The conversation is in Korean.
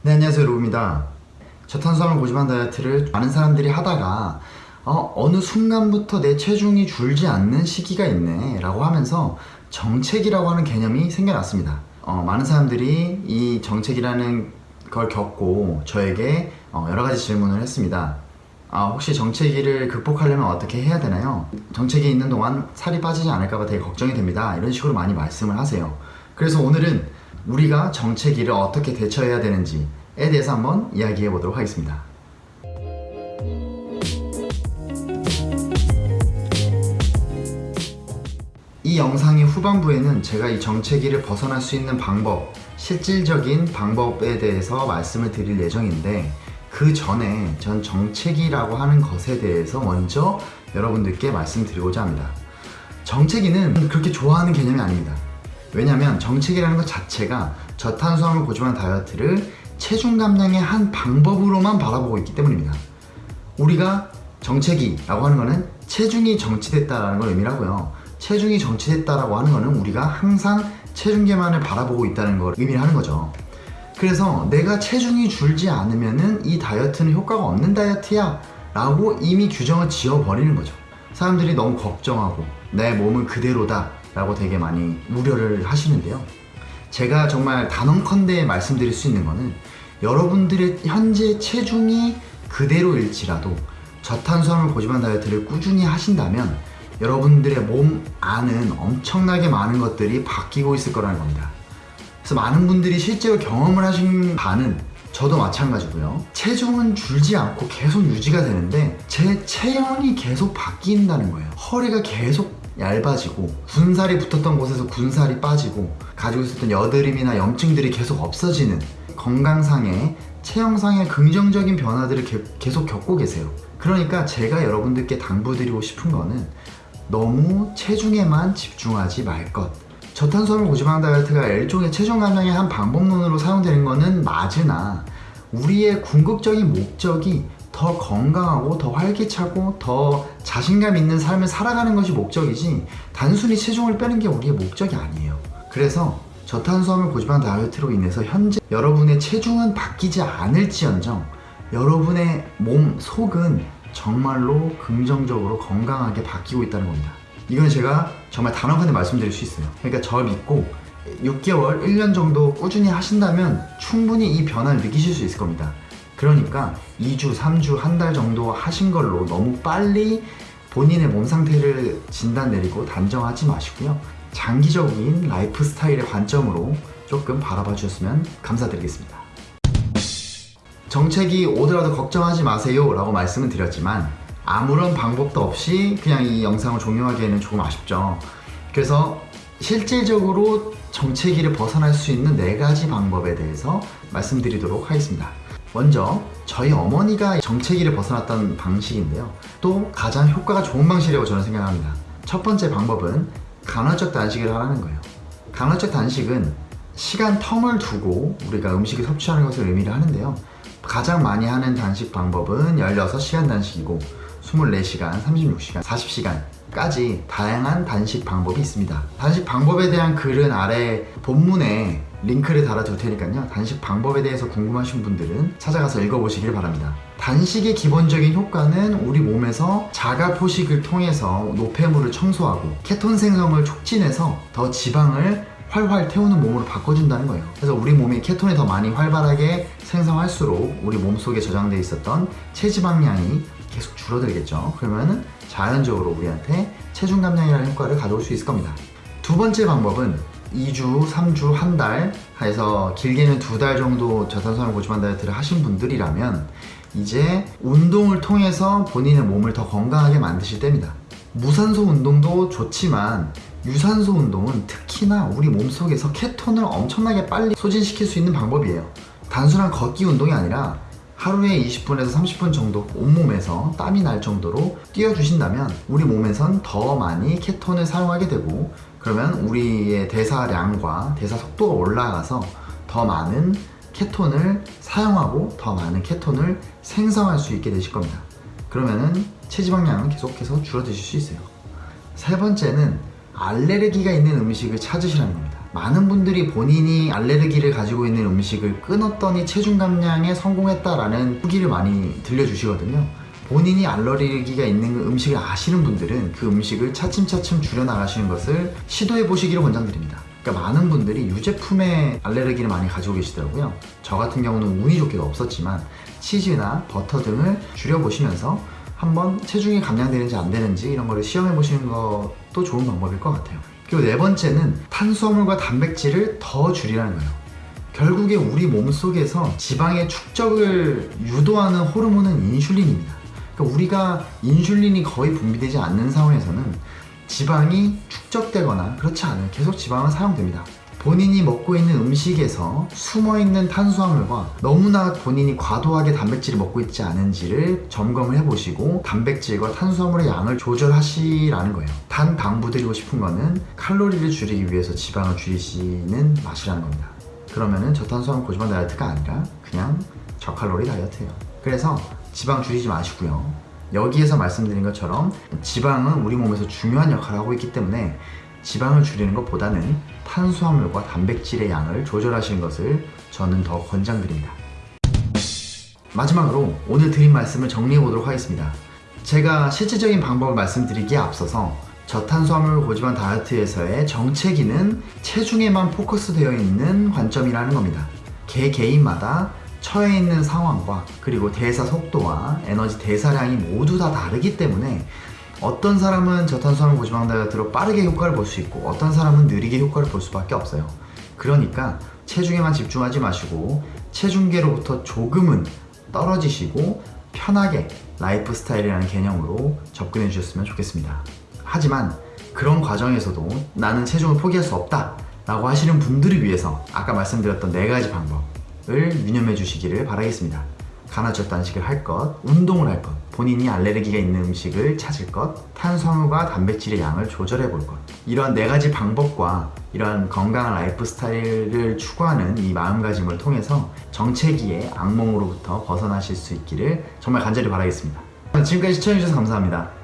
네 안녕하세요 로우입니다 저탄수화물 고지방 다이어트를 많은 사람들이 하다가 어, 어느 순간부터 내 체중이 줄지 않는 시기가 있네 라고 하면서 정책이라고 하는 개념이 생겨났습니다 어, 많은 사람들이 이 정책이라는 걸 겪고 저에게 어, 여러 가지 질문을 했습니다 아, 혹시 정체기를 극복하려면 어떻게 해야 되나요? 정체기 있는 동안 살이 빠지지 않을까봐 되게 걱정이 됩니다. 이런 식으로 많이 말씀을 하세요. 그래서 오늘은 우리가 정체기를 어떻게 대처해야 되는지에 대해서 한번 이야기해 보도록 하겠습니다. 이 영상의 후반부에는 제가 이 정체기를 벗어날 수 있는 방법, 실질적인 방법에 대해서 말씀을 드릴 예정인데 그 전에 전 정체기라고 하는 것에 대해서 먼저 여러분들께 말씀드리고자 합니다. 정체기는 그렇게 좋아하는 개념이 아닙니다. 왜냐하면 정체기라는 것 자체가 저탄수화물 고지방 다이어트를 체중 감량의 한 방법으로만 바라보고 있기 때문입니다. 우리가 정체기라고 하는 것은 체중이 정치됐다라는 걸 의미하고요. 체중이 정치됐다라고 하는 것은 우리가 항상 체중계만을 바라보고 있다는 걸 의미를 하는 거죠. 그래서 내가 체중이 줄지 않으면 은 이 다이어트는 효과가 없는 다이어트야 라고 이미 규정을 지어버리는 거죠. 사람들이 너무 걱정하고 내 몸은 그대로다 라고 되게 많이 우려를 하시는데요. 제가 정말 단언컨대 말씀드릴 수 있는 거는 여러분들의 현재 체중이 그대로일지라도 저탄수화물 고지방 다이어트를 꾸준히 하신다면 여러분들의 몸 안은 엄청나게 많은 것들이 바뀌고 있을 거라는 겁니다. 그래서 많은 분들이 실제로 경험을 하신 바는 저도 마찬가지고요. 체중은 줄지 않고 계속 유지가 되는데 제 체형이 계속 바뀐다는 거예요. 허리가 계속 얇아지고 군살이 붙었던 곳에서 군살이 빠지고 가지고 있었던 여드름이나 염증들이 계속 없어지는 건강상의 체형상의 긍정적인 변화들을 게, 계속 겪고 계세요. 그러니까 제가 여러분들께 당부드리고 싶은 거는 너무 체중에만 집중하지 말 것. 저탄수화물 고지방 다이어트가 일종의 체중 감량의 한 방법론으로 사용되는 것은 맞으나 우리의 궁극적인 목적이 더 건강하고 더 활기차고 더 자신감 있는 삶을 살아가는 것이 목적이지 단순히 체중을 빼는 게 우리의 목적이 아니에요. 그래서 저탄수화물 고지방 다이어트로 인해서 현재 여러분의 체중은 바뀌지 않을지언정 여러분의 몸 속은 정말로 긍정적으로 건강하게 바뀌고 있다는 겁니다. 이건 제가 정말 단언컨대 말씀드릴 수 있어요. 그러니까 저 믿고 6개월, 1년 정도 꾸준히 하신다면 충분히 이 변화를 느끼실 수 있을 겁니다. 그러니까 2주, 3주, 한 달 정도 하신 걸로 너무 빨리 본인의 몸 상태를 진단 내리고 단정하지 마시고요. 장기적인 라이프 스타일의 관점으로 조금 바라봐 주셨으면 감사드리겠습니다. 정책이 오더라도 걱정하지 마세요 라고 말씀을 드렸지만 아무런 방법도 없이 그냥 이 영상을 종료하기에는 조금 아쉽죠. 그래서 실질적으로 정체기를 벗어날 수 있는 네 가지 방법에 대해서 말씀드리도록 하겠습니다. 먼저 저희 어머니가 정체기를 벗어났던 방식인데요. 또 가장 효과가 좋은 방식이라고 저는 생각합니다. 첫 번째 방법은 간헐적 단식을 하라는 거예요. 간헐적 단식은 시간 텀을 두고 우리가 음식을 섭취하는 것을 의미를 하는데요. 가장 많이 하는 단식 방법은 16시간 단식이고 24시간, 36시간, 40시간까지 다양한 단식 방법이 있습니다. 단식 방법에 대한 글은 아래 본문에 링크를 달아둘 테니까요. 단식 방법에 대해서 궁금하신 분들은 찾아가서 읽어보시길 바랍니다. 단식의 기본적인 효과는 우리 몸에서 자가 포식을 통해서 노폐물을 청소하고 케톤 생성을 촉진해서 더 지방을 활활 태우는 몸으로 바꿔준다는 거예요. 그래서 우리 몸이 케톤이 더 많이 활발하게 생성할수록 우리 몸속에 저장되어 있었던 체지방량이 계속 줄어들겠죠. 그러면은 자연적으로 우리한테 체중 감량이라는 효과를 가져올 수 있을 겁니다. 두 번째 방법은 2주, 3주, 한 달 해서 길게는 두 달 정도 저탄수화물 고지방 다이어트를 하신 분들이라면 이제 운동을 통해서 본인의 몸을 더 건강하게 만드실 때입니다. 무산소 운동도 좋지만 유산소 운동은 특히나 우리 몸속에서 케톤을 엄청나게 빨리 소진시킬 수 있는 방법이에요. 단순한 걷기 운동이 아니라 하루에 20분에서 30분 정도 온몸에서 땀이 날 정도로 뛰어주신다면 우리 몸에선 더 많이 케톤을 사용하게 되고 그러면 우리의 대사량과 대사 속도가 올라가서 더 많은 케톤을 사용하고 더 많은 케톤을 생성할 수 있게 되실 겁니다. 그러면은 체지방량은 계속해서 줄어드실 수 있어요. 세 번째는 알레르기가 있는 음식을 찾으시라는 겁니다. 많은 분들이 본인이 알레르기를 가지고 있는 음식을 끊었더니 체중 감량에 성공했다라는 후기를 많이 들려주시거든요. 본인이 알레르기가 있는 그 음식을 아시는 분들은 그 음식을 차츰차츰 줄여나가시는 것을 시도해 보시기를 권장드립니다. 그러니까 많은 분들이 유제품에 알레르기를 많이 가지고 계시더라고요. 저 같은 경우는 운이 좋게도 없었지만 치즈나 버터 등을 줄여보시면서 한번 체중이 감량되는지 안 되는지 이런 거를 시험해 보시는 것도 좋은 방법일 것 같아요. 그리고 네 번째는 탄수화물과 단백질을 더 줄이라는 거예요. 결국에 우리 몸 속에서 지방의 축적을 유도하는 호르몬은 인슐린입니다. 그러니까 우리가 인슐린이 거의 분비되지 않는 상황에서는 지방이 축적되거나 그렇지 않아요. 계속 지방은 사용됩니다. 본인이 먹고 있는 음식에서 숨어 있는 탄수화물과 너무나 본인이 과도하게 단백질을 먹고 있지 않은지를 점검을 해보시고 단백질과 탄수화물의 양을 조절하시라는 거예요. 단 당부드리고 싶은 거는 칼로리를 줄이기 위해서 지방을 줄이시는 맛이라는 겁니다. 그러면은 저탄수화물 고지방 다이어트가 아니라 그냥 저칼로리 다이어트예요. 그래서 지방 줄이지 마시고요. 여기에서 말씀드린 것처럼 지방은 우리 몸에서 중요한 역할을 하고 있기 때문에 지방을 줄이는 것보다는 탄수화물과 단백질의 양을 조절하시는 것을 저는 더 권장드립니다. 마지막으로 오늘 드린 말씀을 정리해 보도록 하겠습니다. 제가 실질적인 방법을 말씀드리기에 앞서서 저탄수화물 고지방 다이어트에서의 정체기는 체중에만 포커스되어 있는 관점이라는 겁니다. 개 개인마다 처해 있는 상황과 그리고 대사 속도와 에너지 대사량이 모두 다 다르기 때문에 어떤 사람은 저탄수화물 고지방 다이어트로 빠르게 효과를 볼 수 있고 어떤 사람은 느리게 효과를 볼 수밖에 없어요. 그러니까 체중에만 집중하지 마시고 체중계로부터 조금은 떨어지시고 편하게 라이프 스타일이라는 개념으로 접근해 주셨으면 좋겠습니다. 하지만 그런 과정에서도 나는 체중을 포기할 수 없다 라고 하시는 분들을 위해서 아까 말씀드렸던 네 가지 방법을 유념해 주시기를 바라겠습니다. 간헐적 단식을 할 것, 운동을 할 것, 본인이 알레르기가 있는 음식을 찾을 것, 탄수화물과 단백질의 양을 조절해 볼 것. 이러한 네 가지 방법과 이러한 건강한 라이프 스타일을 추구하는 이 마음가짐을 통해서 정체기의 악몽으로부터 벗어나실 수 있기를 정말 간절히 바라겠습니다. 지금까지 시청해주셔서 감사합니다.